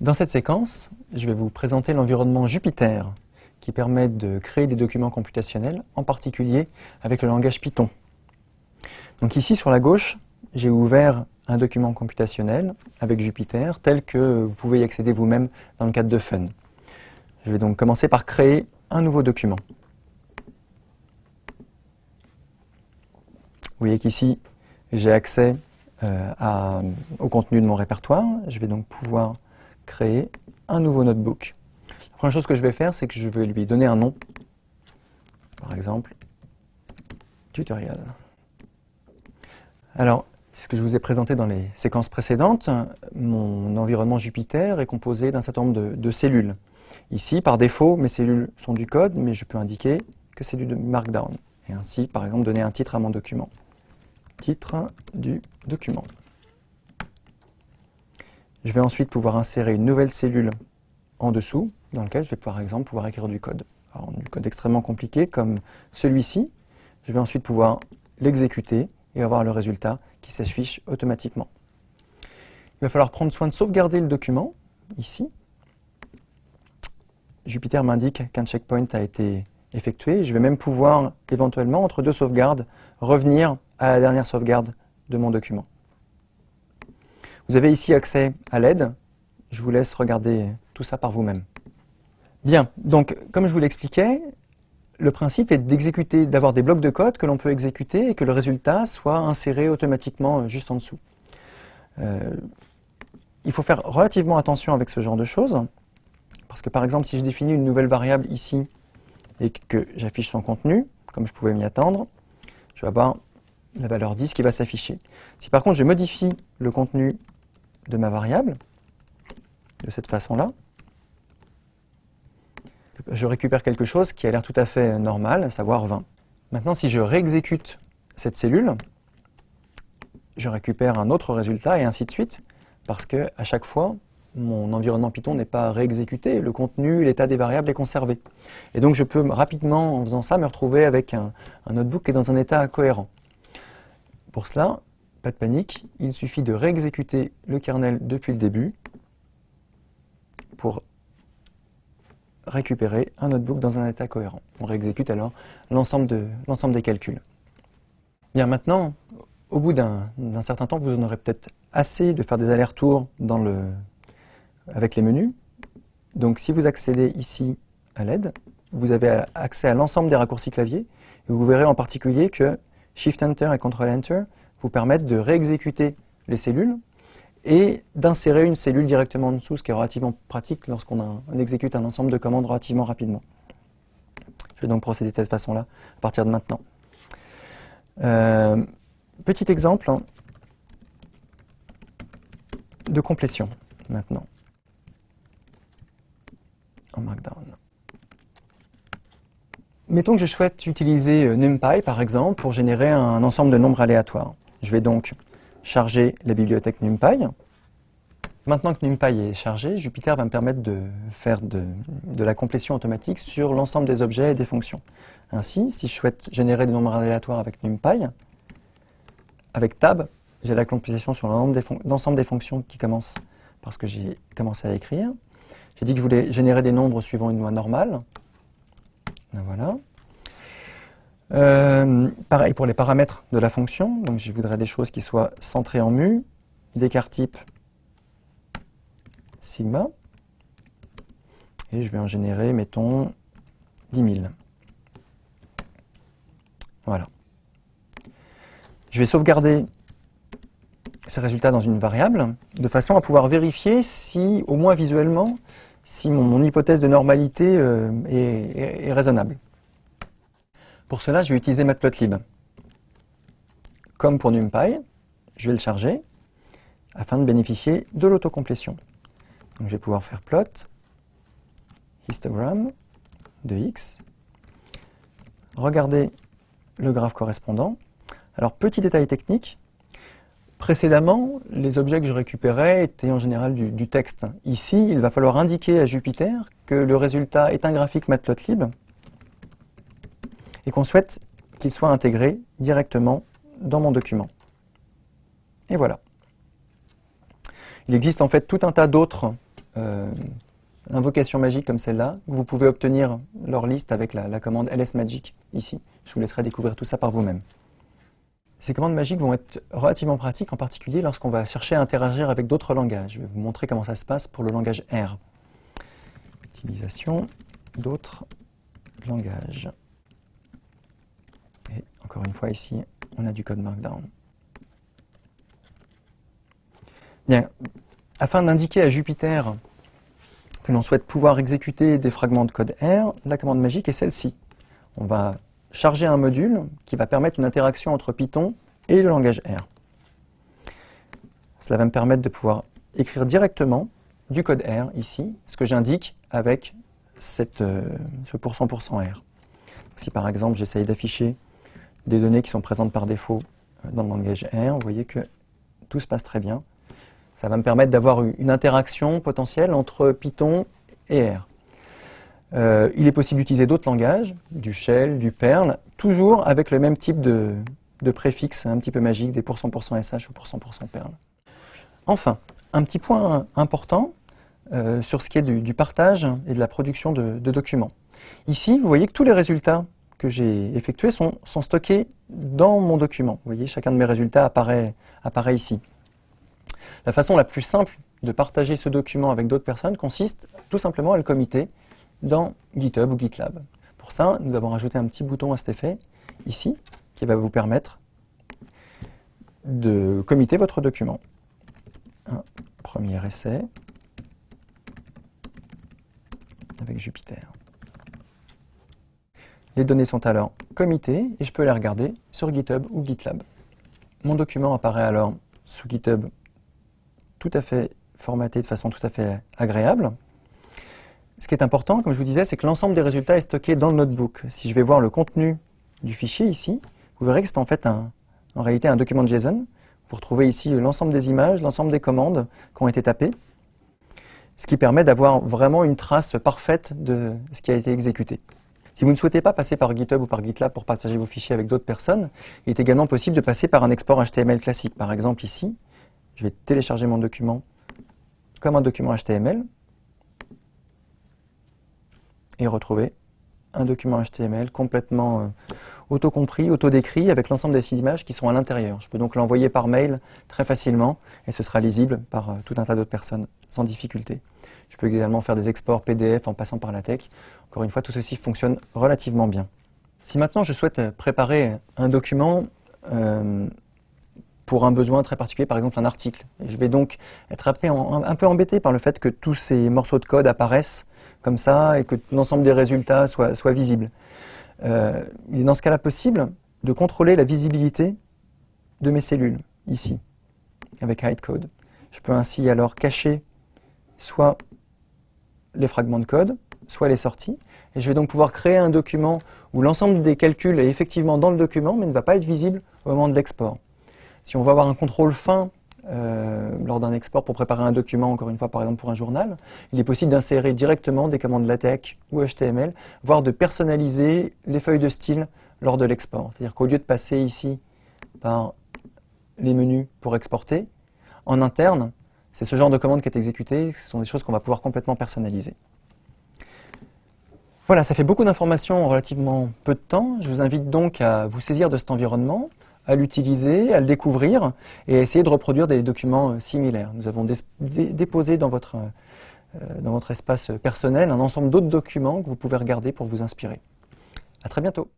Dans cette séquence, je vais vous présenter l'environnement Jupyter, qui permet de créer des documents computationnels, en particulier avec le langage Python. Donc ici, sur la gauche, j'ai ouvert un document computationnel avec Jupyter, tel que vous pouvez y accéder vous-même dans le cadre de Fun. Je vais donc commencer par créer un nouveau document. Vous voyez qu'ici, j'ai accès euh, au contenu de mon répertoire. Je vais donc pouvoir créer un nouveau notebook. La première chose que je vais faire, c'est que je vais lui donner un nom. Par exemple, tutoriel. Alors, ce que je vous ai présenté dans les séquences précédentes, mon environnement Jupyter est composé d'un certain nombre de, cellules. Ici, par défaut, mes cellules sont du code, mais je peux indiquer que c'est du Markdown. Et ainsi, par exemple, donner un titre à mon document. Titre du document. Je vais ensuite pouvoir insérer une nouvelle cellule en dessous, dans laquelle je vais par exemple pouvoir écrire du code. Alors, du code extrêmement compliqué comme celui-ci. Je vais ensuite pouvoir l'exécuter et avoir le résultat qui s'affiche automatiquement. Il va falloir prendre soin de sauvegarder le document, ici. Jupyter m'indique qu'un checkpoint a été effectué. Je vais même pouvoir, éventuellement, entre deux sauvegardes, revenir à la dernière sauvegarde de mon document. Vous avez ici accès à l'aide. Je vous laisse regarder tout ça par vous-même. Bien, donc comme je vous l'expliquais, le principe est d'exécuter, d'avoir des blocs de code que l'on peut exécuter et que le résultat soit inséré automatiquement euh, juste en dessous. Euh, il faut faire relativement attention avec ce genre de choses, parce que par exemple, si je définis une nouvelle variable ici et que j'affiche son contenu, comme je pouvais m'y attendre, je vais avoir la valeur 10 qui va s'afficher. Si par contre je modifie le contenu de ma variable, de cette façon-là, je récupère quelque chose qui a l'air tout à fait normal, à savoir 20. Maintenant, si je réexécute cette cellule, je récupère un autre résultat et ainsi de suite, parce que à chaque fois, mon environnement Python n'est pas réexécuté, le contenu, l'état des variables est conservé. Et donc je peux rapidement, en faisant ça, me retrouver avec un, un notebook qui est dans un état incohérent. Pour cela, pas de panique, il suffit de réexécuter le kernel depuis le début pour récupérer un notebook dans un état cohérent. On réexécute alors l'ensemble de, des calculs. Bien maintenant, au bout d'un certain temps, vous en aurez peut-être assez de faire des allers-retours avec les menus. Donc si vous accédez ici à l'aide, vous avez accès à l'ensemble des raccourcis clavier. Vous verrez en particulier que Shift-Enter et Ctrl-Enter vous permettent de réexécuter les cellules et d'insérer une cellule directement en dessous, ce qui est relativement pratique lorsqu'on exécute un ensemble de commandes relativement rapidement. Je vais donc procéder de cette façon-là à partir de maintenant. Euh, petit exemple hein, de complétion maintenant en Markdown. Mettons que je souhaite utiliser euh, NumPy par exemple pour générer un ensemble de nombres aléatoires. Je vais donc charger la bibliothèque NumPy. Maintenant que NumPy est chargé, Jupyter va me permettre de faire de, la complétion automatique sur l'ensemble des objets et des fonctions. Ainsi, si je souhaite générer des nombres aléatoires avec NumPy, avec Tab, j'ai la complétion sur l'ensemble des, fonctions qui commencent parce que j'ai commencé à écrire. J'ai dit que je voulais générer des nombres suivant une loi normale. Ben voilà. Euh, pareil pour les paramètres de la fonction, donc je voudrais des choses qui soient centrées en mu, d'écart type sigma, et je vais en générer, mettons, 10 000. Voilà. Je vais sauvegarder ces résultats dans une variable, de façon à pouvoir vérifier si, au moins visuellement, si mon, hypothèse de normalité euh, est raisonnable. Pour cela, je vais utiliser Matplotlib. Comme pour NumPy, je vais le charger afin de bénéficier de l'autocomplétion. Je vais pouvoir faire plot, histogram de x, regarder le graphe correspondant. Alors petit détail technique, précédemment, les objets que je récupérais étaient en général du, texte. Ici, il va falloir indiquer à Jupyter que le résultat est un graphique Matplotlib et qu'on souhaite qu'il soit intégré directement dans mon document. Et voilà. Il existe en fait tout un tas d'autres euh, invocations magiques comme celle-là. Vous pouvez obtenir leur liste avec la, la commande lsmagic ici. Je vous laisserai découvrir tout ça par vous-même. Ces commandes magiques vont être relativement pratiques, en particulier lorsqu'on va chercher à interagir avec d'autres langages. Je vais vous montrer comment ça se passe pour le langage R. Utilisation d'autres langages. Et encore une fois, ici, on a du code Markdown. Bien, afin d'indiquer à Jupiter que l'on souhaite pouvoir exécuter des fragments de code R, la commande magique est celle-ci. On va charger un module qui va permettre une interaction entre Python et le langage R. Cela va me permettre de pouvoir écrire directement du code R ici, ce que j'indique avec euh, ce %R. Si par exemple j'essaye d'afficher des données qui sont présentes par défaut euh, dans le langage R, vous voyez que tout se passe très bien. Ça va me permettre d'avoir une interaction potentielle entre Python et R. Euh, il est possible d'utiliser d'autres langages, du shell, du perl, toujours avec le même type de, préfixe un petit peu magique, des %sh ou %perl. Enfin, un petit point important euh, sur ce qui est du, partage et de la production de, documents. Ici, vous voyez que tous les résultats que j'ai effectués sont, stockés dans mon document. Vous voyez, chacun de mes résultats apparaît, apparaît ici. La façon la plus simple de partager ce document avec d'autres personnes consiste tout simplement à le committer dans GitHub ou GitLab. Pour ça, nous avons rajouté un petit bouton à cet effet, ici, qui va vous permettre de committer votre document. Un premier essai avec Jupiter. Les données sont alors committées et je peux les regarder sur GitHub ou GitLab. Mon document apparaît alors sous GitHub tout à fait formaté de façon tout à fait agréable. Ce qui est important, comme je vous disais, c'est que l'ensemble des résultats est stocké dans le notebook. Si je vais voir le contenu du fichier ici, vous verrez que c'est en fait un, en réalité un document JSON. Vous retrouvez ici l'ensemble des images, l'ensemble des commandes qui ont été tapées, ce qui permet d'avoir vraiment une trace parfaite de ce qui a été exécuté. Si vous ne souhaitez pas passer par GitHub ou par GitLab pour partager vos fichiers avec d'autres personnes, il est également possible de passer par un export HTML classique. Par exemple ici, je vais télécharger mon document comme un document HTML et retrouver un document HTML complètement euh, auto-compris, auto-décrit avec l'ensemble des images qui sont à l'intérieur. Je peux donc l'envoyer par mail très facilement et ce sera lisible par euh, tout un tas d'autres personnes sans difficulté. Je peux également faire des exports PDF en passant par la tech. Encore une fois, tout ceci fonctionne relativement bien. Si maintenant je souhaite préparer un document euh, pour un besoin très particulier, par exemple un article. je vais donc être un peu embêté par le fait que tous ces morceaux de code apparaissent comme ça et que l'ensemble des résultats soient, visibles. Euh, il est dans ce cas-là possible de contrôler la visibilité de mes cellules, ici, avec HideCode. Je peux ainsi alors cacher soit les fragments de code, soit les sorties, et je vais donc pouvoir créer un document où l'ensemble des calculs est effectivement dans le document, mais ne va pas être visible au moment de l'export. Si on va avoir un contrôle fin euh, lors d'un export pour préparer un document, encore une fois par exemple pour un journal, il est possible d'insérer directement des commandes LaTeX ou HTML, voire de personnaliser les feuilles de style lors de l'export. C'est-à-dire qu'au lieu de passer ici par les menus pour exporter, en interne, c'est ce genre de commande qui est exécuté, ce sont des choses qu'on va pouvoir complètement personnaliser. Voilà, ça fait beaucoup d'informations en relativement peu de temps. Je vous invite donc à vous saisir de cet environnement, à l'utiliser, à le découvrir et à essayer de reproduire des documents euh, similaires. Nous avons déposé dans votre, euh, dans votre espace personnel un ensemble d'autres documents que vous pouvez regarder pour vous inspirer. À très bientôt.